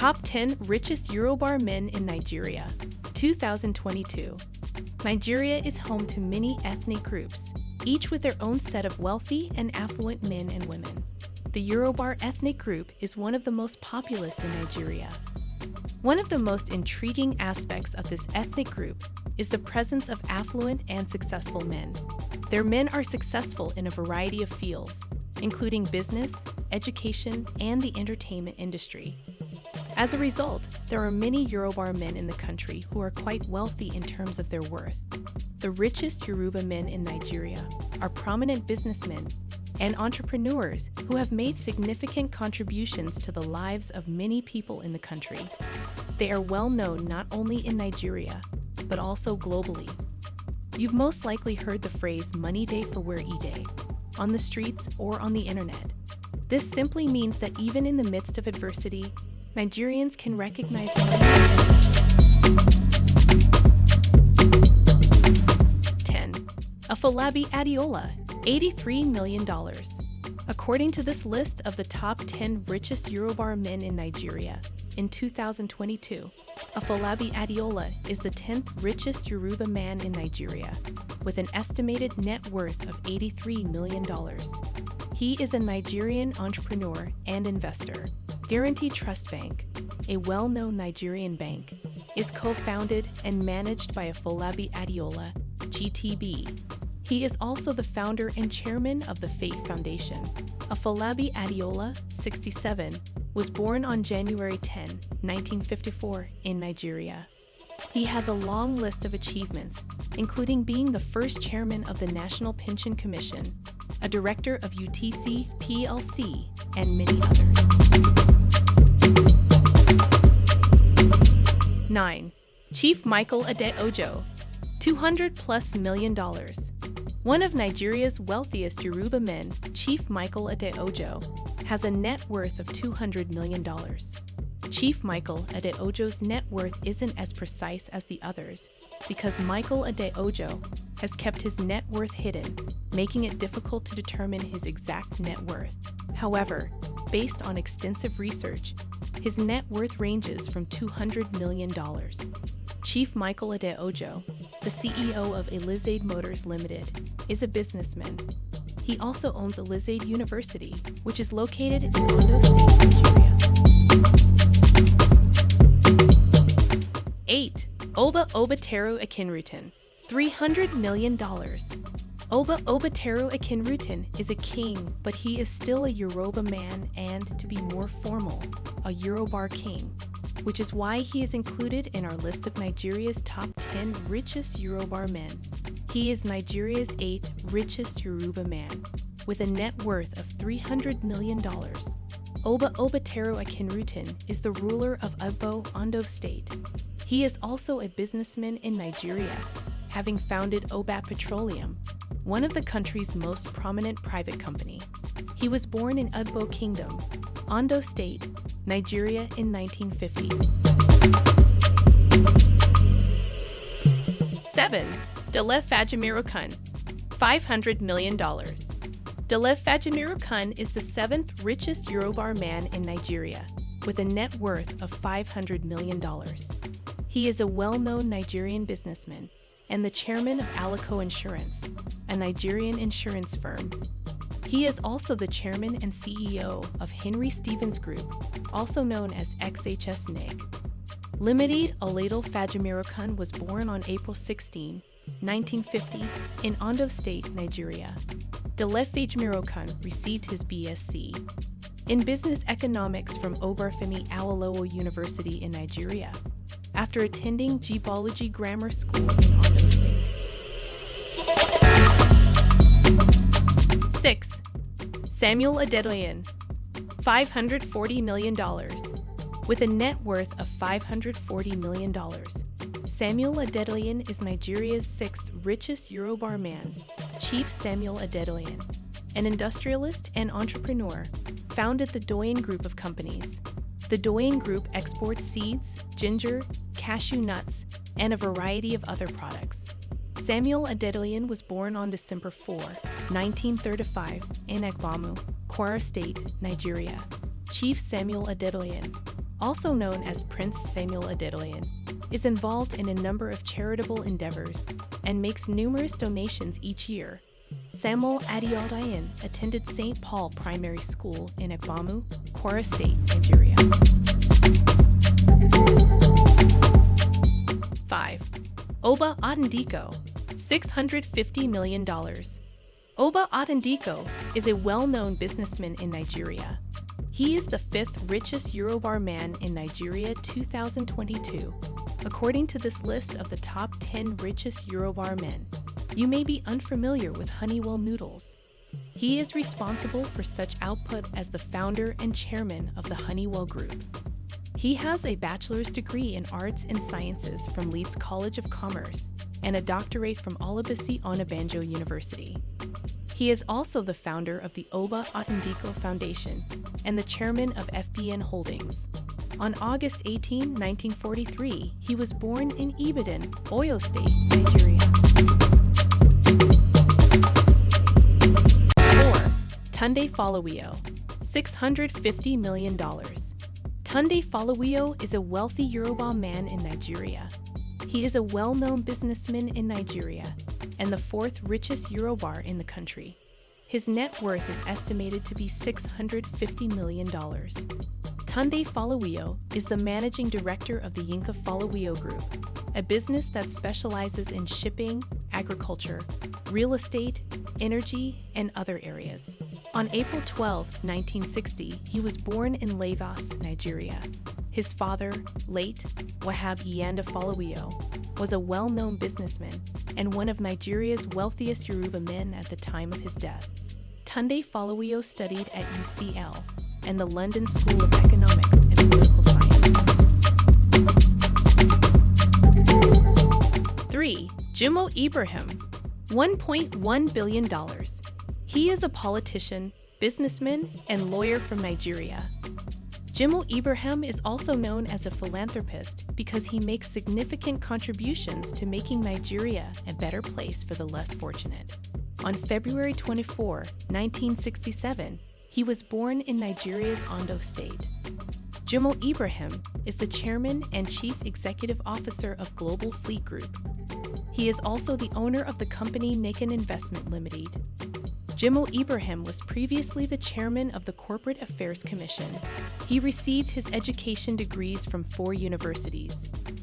Top 10 Richest Yoruba Men in Nigeria, 2022. Nigeria is home to many ethnic groups, each with their own set of wealthy and affluent men and women. The Yoruba ethnic group is one of the most populous in Nigeria. One of the most intriguing aspects of this ethnic group is the presence of affluent and successful men. Their men are successful in a variety of fields, including business, education, and the entertainment industry. As a result, there are many Yoruba men in the country who are quite wealthy in terms of their worth. The richest Yoruba men in Nigeria are prominent businessmen and entrepreneurs who have made significant contributions to the lives of many people in the country. They are well known not only in Nigeria, but also globally. You've most likely heard the phrase money day for where e day on the streets or on the internet. This simply means that even in the midst of adversity, Nigerians can recognize money 10. Afolabi Adeola, $83 million. According to this list of the top 10 richest Yoruba men in Nigeria, in 2022, Afolabi Adeola is the 10th richest Yoruba man in Nigeria, with an estimated net worth of $83 million. He is a Nigerian entrepreneur and investor. Guaranty Trust Bank, a well-known Nigerian bank, is co-founded and managed by Afolabi Adeola, GTB. He is also the founder and chairman of the Faith Foundation. Afolabi Adeola, 67, was born on January 10, 1954, in Nigeria. He has a long list of achievements, including being the first chairman of the National Pension Commission, a director of UTC PLC, and many others. 9. Chief Michael Adeojo, 200 plus million dollars. One of Nigeria's wealthiest Yoruba men, Chief Michael Adeojo, has a net worth of $200 million. Chief Michael Adeojo's net worth isn't as precise as the others because Michael Adeojo has kept his net worth hidden, making it difficult to determine his exact net worth. However, based on extensive research, his net worth ranges from $200 million. Chief Michael Adeojo, the CEO of Elizade Motors Limited, is a businessman he also owns Elizade University, which is located in Ondo State, Nigeria. 8. Oba Obateru Akinruntan, $300 million. Oba Obateru Akinruntan is a king, but he is still a Yoruba man and, to be more formal, a Yoruba king, which is why he is included in our list of Nigeria's top 10 richest Yoruba men. He is Nigeria's eighth richest Yoruba man, with a net worth of $300 million. Oba Obateru Akinruntan is the ruler of Ugbo, Ondo State. He is also a businessman in Nigeria, having founded Obat Petroleum, one of the country's most prominent private company. He was born in Ugbo Kingdom, Ondo State, Nigeria in 1950. 7. Dele Fajemirokun, $500 million. Dele Fajimiru is the seventh richest Yoruba man in Nigeria, with a net worth of $500 million. He is a well-known Nigerian businessman and the chairman of Alico Insurance, a Nigerian insurance firm. He is also the chairman and CEO of Henry Stevens Group, also known as XHS NIG. Limited Oladil Fajimiru was born on April 16, 1950, in Ondo State, Nigeria. Delef Khan received his BSc in Business Economics from Obafemi Awolowo University in Nigeria, after attending Geology Grammar School in Ondo State. 6. Samuel Adedoyin, $540 million. With a net worth of $540 million, Samuel Adedoyin is Nigeria's sixth richest Yoruba man. Chief Samuel Adedoyin, an industrialist and entrepreneur, founded the Doyen Group of companies. The Doyen Group exports seeds, ginger, cashew nuts, and a variety of other products. Samuel Adedoyin was born on December 4, 1935, in Egbamu, Kwara State, Nigeria. Chief Samuel Adedoyin also known as Prince Samuel Adedoyin, is involved in a number of charitable endeavors and makes numerous donations each year. Samuel Adedoyin attended St. Paul Primary School in Egbamu, Kwara State, Nigeria. 5. Oba Otudeko, $650 million. Oba Otudeko is a well-known businessman in Nigeria. He is the fifth richest Yoruba man in Nigeria 2022, according to this list of the top 10 richest Yoruba men. You may be unfamiliar with Honeywell Noodles. He is responsible for such output as the founder and chairman of the Honeywell Group. He has a bachelor's degree in arts and sciences from Leeds College of Commerce and a doctorate from Olabisi Onabanjo University. He is also the founder of the Oba Otudeko Foundation and the chairman of FBN Holdings. On August 18, 1943, he was born in Ibadan, Oyo State, Nigeria. 4. Tunde Folawiyo, $650 million. Tunde Folawiyo is a wealthy Yoruba man in Nigeria. He is a well-known businessman in Nigeria and the fourth richest Yoruba in the country. His net worth is estimated to be $650 million. Tunde Folawiyo is the managing director of the Yinka Folawiyo Group, a business that specializes in shipping, agriculture, real estate, energy, and other areas. On April 12, 1960, he was born in Lagos, Nigeria. His father, late Wahab Iyanda Folawiyo, was a well-known businessman and one of Nigeria's wealthiest Yoruba men at the time of his death. Tunde Folawiyo studied at UCL and the London School of Economics and Political Science. 3. Jimoh Ibrahim, $1.1 billion. He is a politician, businessman, and lawyer from Nigeria. Jimoh Ibrahim is also known as a philanthropist because he makes significant contributions to making Nigeria a better place for the less fortunate. On February 24, 1967, he was born in Nigeria's Ondo State. Jimoh Ibrahim is the chairman and chief executive officer of Global Fleet Group. He is also the owner of the company Nakan Investment Limited. Jimoh Ibrahim was previously the chairman of the Corporate Affairs Commission. He received his education degrees from four universities,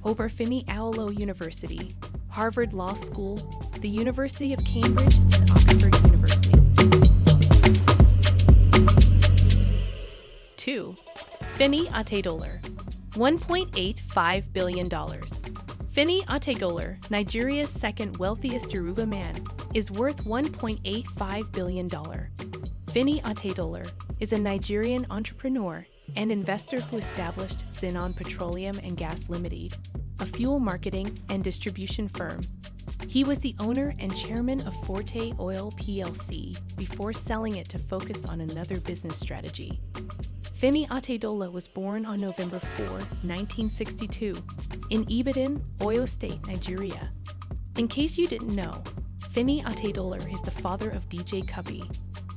Obafemi Awolowo University, Harvard Law School, the University of Cambridge, and Oxford University. 2. Femi Otedola, $1.85 billion. Femi Otedola, Nigeria's second wealthiest Yoruba man, is worth $1.85 billion. Femi Otedola is a Nigerian entrepreneur and investor who established Zenon Petroleum and Gas Limited, a fuel marketing and distribution firm. He was the owner and chairman of Forte Oil plc before selling it to focus on another business strategy. Femi Otedola was born on November 4, 1962, in Ibadan, Oyo State, Nigeria. In case you didn't know, Femi Otedola is the father of DJ Cuppy,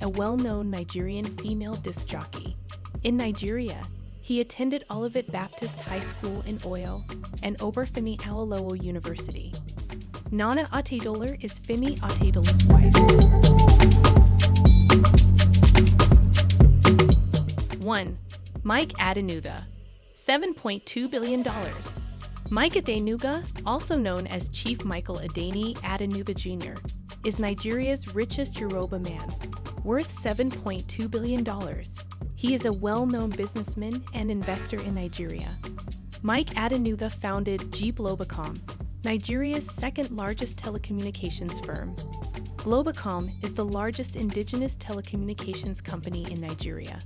a well-known Nigerian female disc jockey. In Nigeria, he attended Olivet Baptist High School in Oyo and Obafemi Awolowo University. Nana Otedola is Femi Otedola's wife. 1. Mike Adenuga, $7.2 billion. Mike Adenuga, also known as Chief Michael Adeniyi Adenuga Jr., is Nigeria's richest Yoruba man, worth $7.2 billion. He is a well-known businessman and investor in Nigeria. Mike Adenuga founded Globacom, Nigeria's second largest telecommunications firm. Globacom is the largest indigenous telecommunications company in Nigeria.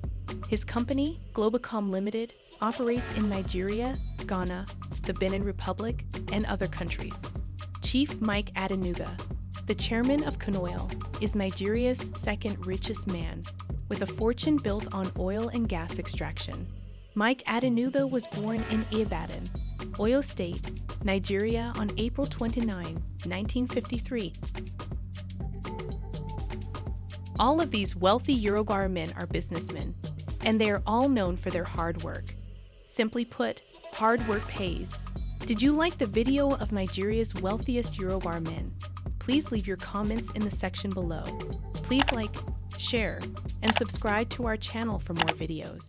His company, Globacom Limited, operates in Nigeria, Ghana, the Benin Republic, and other countries. Chief Mike Adenuga, the chairman of Conoil, is Nigeria's second richest man, with a fortune built on oil and gas extraction. Mike Adenuga was born in Ibadan, Oyo State, Nigeria on April 29, 1953. All of these wealthy Yoruba men are businessmen, and they are all known for their hard work. Simply put, hard work pays. Did you like the video of Nigeria's wealthiest Yoruba men? Please leave your comments in the section below. Please like, share, and subscribe to our channel for more videos.